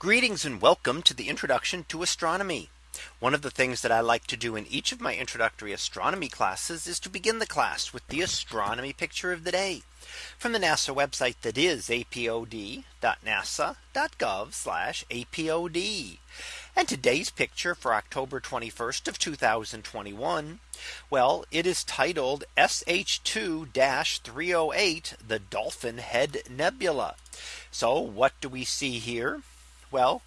Greetings and welcome to the introduction to astronomy. One of the things that I like to do in each of my introductory astronomy classes is to begin the class with the astronomy picture of the day from the NASA website that is apod.nasa.gov apod. And today's picture for October 21st of 2021. Well, it is titled SH2 308 the Dolphin Head Nebula. So what do we see here? Well,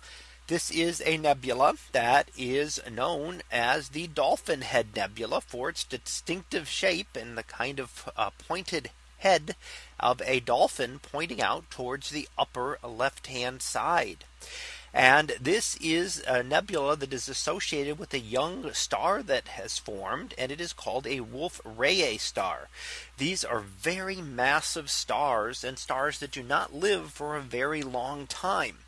this is a nebula that is known as the Dolphin Head Nebula for its distinctive shape and the kind of uh, pointed head of a dolphin pointing out towards the upper left hand side. And this is a nebula that is associated with a young star that has formed and it is called a Wolf Rayet star. These are very massive stars and stars that do not live for a very long time.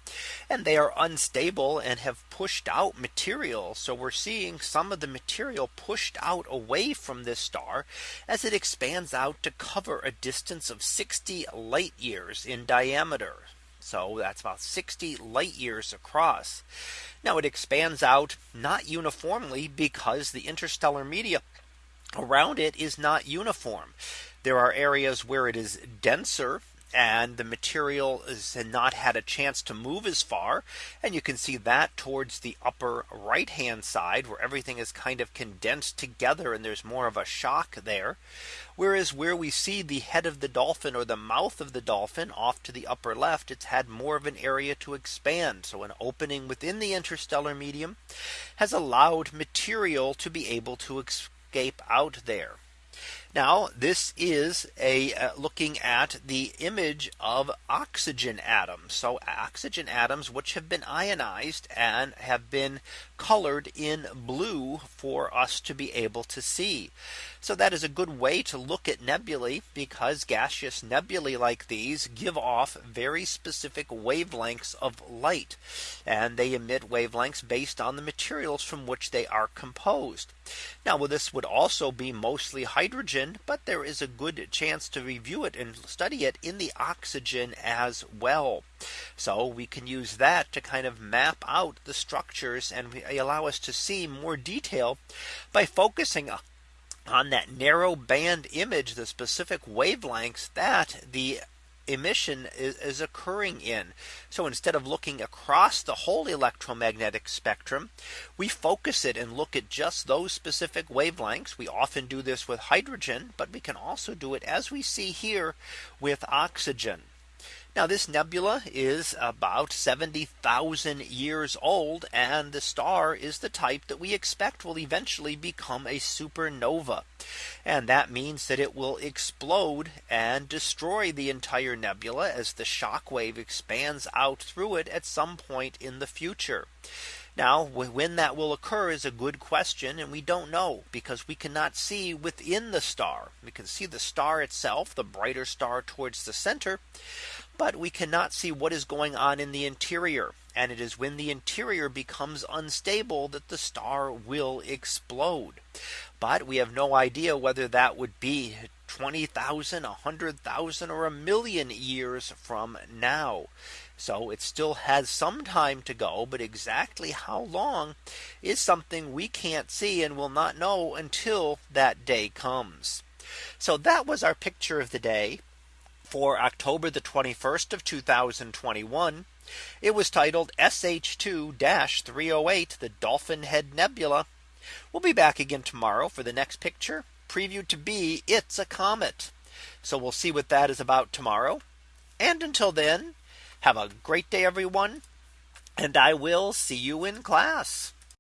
And they are unstable and have pushed out material. So we're seeing some of the material pushed out away from this star as it expands out to cover a distance of 60 light years in diameter. So that's about 60 light years across. Now it expands out not uniformly because the interstellar media around it is not uniform. There are areas where it is denser and the material has not had a chance to move as far. And you can see that towards the upper right hand side where everything is kind of condensed together and there's more of a shock there. Whereas where we see the head of the dolphin or the mouth of the dolphin off to the upper left, it's had more of an area to expand. So an opening within the interstellar medium has allowed material to be able to escape out there. Now this is a uh, looking at the image of oxygen atoms. So oxygen atoms which have been ionized and have been colored in blue for us to be able to see. So that is a good way to look at nebulae because gaseous nebulae like these give off very specific wavelengths of light and they emit wavelengths based on the materials from which they are composed. Now well, this would also be mostly hydrogen, but there is a good chance to review it and study it in the oxygen as well. So we can use that to kind of map out the structures and allow us to see more detail by focusing on that narrow band image, the specific wavelengths that the emission is, is, occurring in. So instead of looking across the whole electromagnetic spectrum, we focus it and look at just those specific wavelengths. We often do this with hydrogen, but we can also do it as we see here with oxygen. Now this nebula is about 70,000 years old and the star is the type that we expect will eventually become a supernova. And that means that it will explode and destroy the entire nebula as the shock wave expands out through it at some point in the future. Now when that will occur is a good question and we don't know because we cannot see within the star. We can see the star itself the brighter star towards the center but we cannot see what is going on in the interior. And it is when the interior becomes unstable that the star will explode. But we have no idea whether that would be 20,000, 100,000 or a million years from now. So it still has some time to go. But exactly how long is something we can't see and will not know until that day comes. So that was our picture of the day for October the 21st of 2021. It was titled SH2 308 the Dolphin Head Nebula. We'll be back again tomorrow for the next picture previewed to be it's a comet. So we'll see what that is about tomorrow. And until then, have a great day, everyone. And I will see you in class.